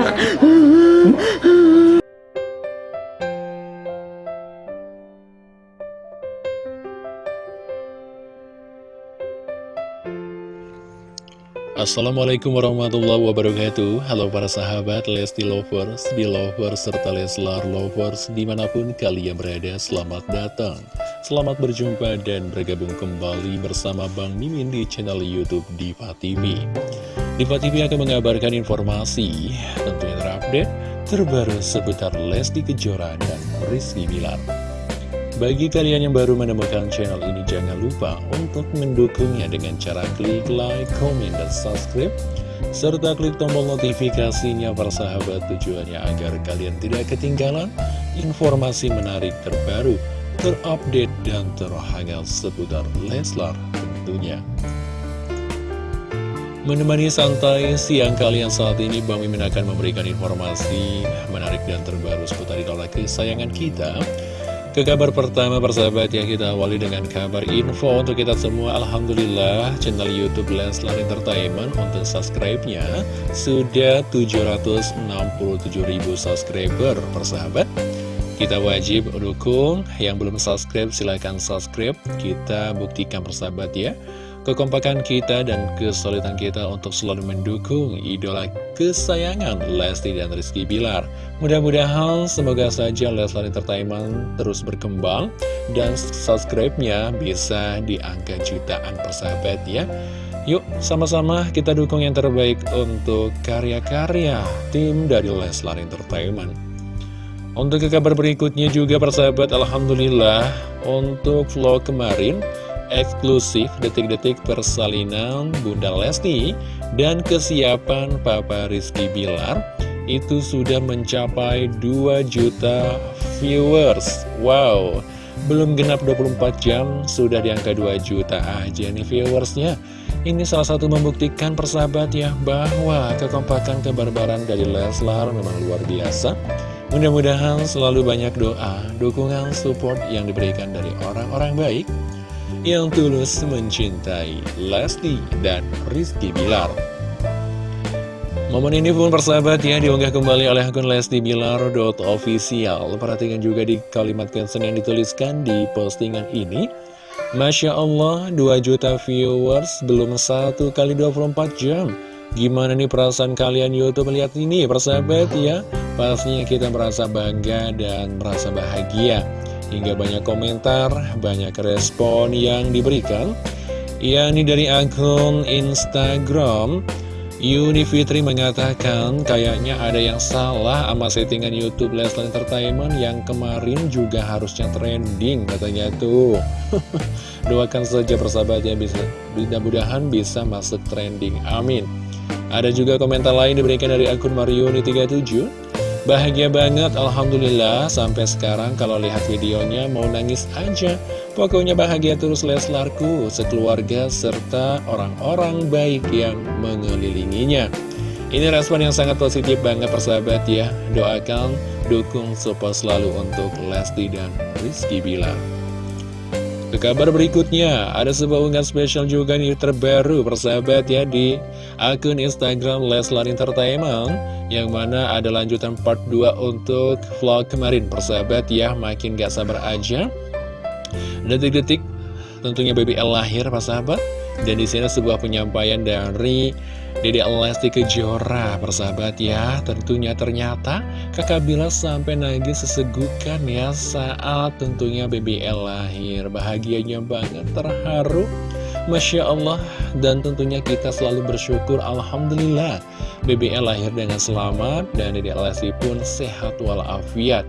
ngakak. Assalamualaikum warahmatullahi wabarakatuh Halo para sahabat Lesti Lovers, Belovers, serta Leslar Lovers Di mana pun kalian berada, selamat datang Selamat berjumpa dan bergabung kembali bersama Bang Mimin di channel Youtube Diva TV Diva TV akan mengabarkan informasi tentunya terupdate terbaru seputar Lesti Kejora dan Rizky Bilar bagi kalian yang baru menemukan channel ini, jangan lupa untuk mendukungnya dengan cara klik like, comment, dan subscribe. Serta klik tombol notifikasinya persahabat tujuannya agar kalian tidak ketinggalan informasi menarik terbaru, terupdate, dan terhangat seputar Leslar tentunya. Menemani santai siang kalian saat ini, Bang Mimin akan memberikan informasi menarik dan terbaru seputar idola kesayangan kita. Ke kabar pertama persahabat ya kita awali dengan kabar info untuk kita semua. Alhamdulillah channel Youtube Leslar Entertainment untuk subscribe-nya sudah 767 ribu subscriber persahabat. Kita wajib dukung. Yang belum subscribe silahkan subscribe. Kita buktikan persahabat ya kekompakan kita dan kesulitan kita untuk selalu mendukung idola kesayangan Lesti dan Rizky Bilar. Mudah-mudahan semoga saja Leslar Entertainment terus berkembang dan subscribe-nya bisa di angka jutaan persahabat ya. Yuk sama-sama kita dukung yang terbaik untuk karya-karya tim dari Leslar Entertainment. Untuk ke kabar berikutnya juga persahabat Alhamdulillah untuk vlog kemarin eksklusif detik-detik persalinan Bunda Lesti dan kesiapan Papa Rizky Bilar itu sudah mencapai 2 juta viewers. Wow, belum genap 24 jam sudah di angka 2 juta aja nih viewersnya. Ini salah satu membuktikan persahabat ya bahwa kekompakan kebarbaran dari Leslar memang luar biasa. Mudah-mudahan selalu banyak doa, dukungan, support yang diberikan dari orang-orang baik yang tulus mencintai Lesti dan Rizky Bilar. Momen ini pun persahabat ya diunggah kembali oleh akun Lesti Bilar.official. Perhatikan juga di kalimat caption yang dituliskan di postingan ini. Masya Allah 2 juta viewers belum satu kali 24 jam. Gimana nih perasaan kalian Youtube melihat ini persahabat ya? Pastinya kita merasa bangga dan merasa bahagia. Hingga banyak komentar, banyak respon yang diberikan. Yakni dari akun Instagram. Yuni Fitri mengatakan kayaknya ada yang salah sama settingan Youtube Leslie Entertainment yang kemarin juga harusnya trending katanya tuh. Doakan saja persahabatnya bisa mudah-mudahan bisa masuk trending. Amin. Ada juga komentar lain diberikan dari akun Marioni 37 Bahagia banget, Alhamdulillah, sampai sekarang kalau lihat videonya mau nangis aja. Pokoknya bahagia terus Leslarku, sekeluarga, serta orang-orang baik yang mengelilinginya. Ini respon yang sangat positif banget persahabat ya. Doakan, dukung support selalu untuk Lesti dan Rizky Bilar. Ke kabar berikutnya, ada sebuah unggahan spesial juga nih terbaru persahabat ya di akun Instagram Leslar Entertainment yang mana ada lanjutan part 2 untuk vlog kemarin. Persahabat ya makin gak sabar aja. Detik-detik tentunya BBL lahir persahabat dan di sini sebuah penyampaian dari Dede Lesti Kejora persahabat ya. Tentunya ternyata kakak Bila sampai nangis sesegukan ya Saat tentunya BBL lahir. Bahagianya banget terharu. Masya Allah. Dan tentunya kita selalu bersyukur Alhamdulillah BBL lahir dengan selamat Dan Dede Lesti pun sehat walafiat.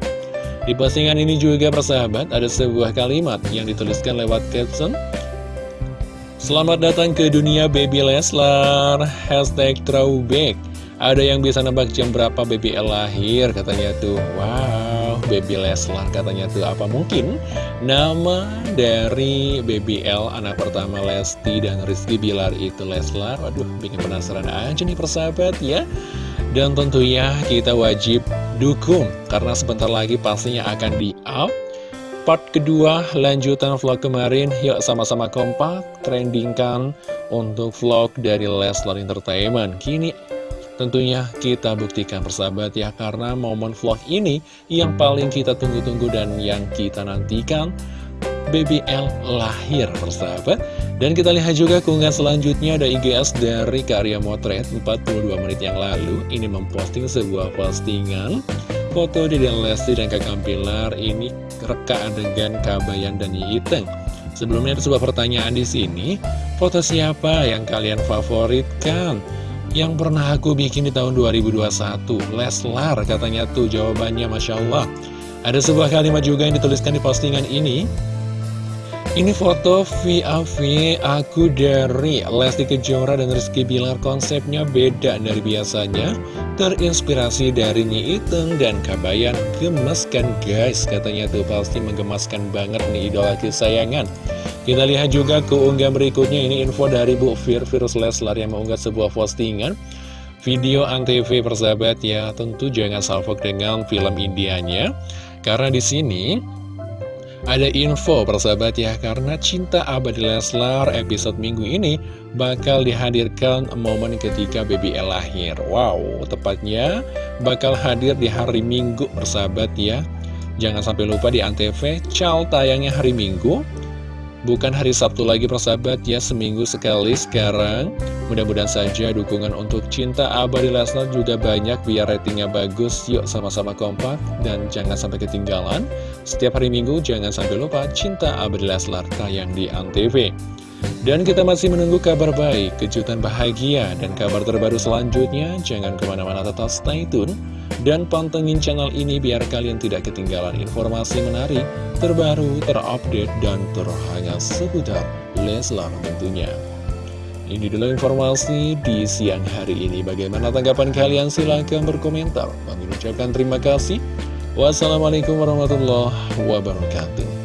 Di postingan ini juga persahabat Ada sebuah kalimat yang dituliskan lewat caption Selamat datang ke dunia Baby Leslar. Hashtag throwback. Ada yang bisa nebak jam berapa BBL lahir Katanya tuh. Wow Baby Leslar katanya tuh. Apa mungkin Nama dari BBL Anak pertama Lesti dan Rizky Bilar itu Leslar? Waduh bikin penasaran aja nih persahabat ya. Dan tentunya kita wajib dukung Karena sebentar lagi pastinya akan di up part kedua lanjutan vlog kemarin. Yuk sama-sama kompak trendingkan untuk vlog dari Leslar Entertainment. Kini Tentunya kita buktikan persahabat ya Karena momen vlog ini yang paling kita tunggu-tunggu dan yang kita nantikan BBL lahir persahabat. Dan kita lihat juga keunggahan selanjutnya ada IGS dari Karya Motret. 42 menit yang lalu Ini memposting sebuah postingan Foto di Lesti dan Kakak Pilar ini reka adegan Kabayan dan Yiiteng Sebelumnya ada sebuah pertanyaan di sini. Foto siapa yang kalian favoritkan? Yang pernah aku bikin di tahun 2021 Leslar katanya tuh jawabannya Masya Allah. Ada sebuah kalimat juga yang dituliskan di postingan ini ini foto VAV aku dari Lesti Kejora dan Rizky Bilar. Konsepnya beda dari biasanya. Terinspirasi dari Nyi Iteng dan Kabayan. Gemaskan guys Katanya tuh. Pasti menggemaskan banget nih idola kesayangan. Kita lihat juga keunggahan berikutnya. Ini info dari Bu Fir Virus Leslar yang mengunggah sebuah postingan. Video Antv persahabat ya. Tentu jangan salvok dengan film Indianya. Karena di sini ada info persahabat ya, karena Cinta Abadi Leslar episode minggu ini bakal dihadirkan momen ketika BBL lahir. Wow, tepatnya bakal hadir di hari Minggu persahabat ya. Jangan sampai lupa di Antv, cal tayangnya hari Minggu. Bukan hari Sabtu lagi persahabat ya, seminggu sekali sekarang. Mudah-mudahan saja dukungan untuk Cinta Abadi Lesnar juga banyak biar ratingnya bagus. Yuk sama-sama kompak dan jangan sampai ketinggalan. Setiap hari Minggu jangan sampai lupa Cinta Abadi Leslar tayang di Antv. Dan kita masih menunggu kabar baik, kejutan bahagia, dan kabar terbaru selanjutnya. Jangan ke mana-mana tetap stay tune. Dan pantengin channel ini biar kalian tidak ketinggalan informasi menarik, terbaru, terupdate, dan terhangat seputar Leslar tentunya. Ini dulu informasi di siang hari ini. Bagaimana tanggapan kalian? Silahkan berkomentar. Kami ucapkan terima kasih. Wassalamualaikum warahmatullahi wabarakatuh.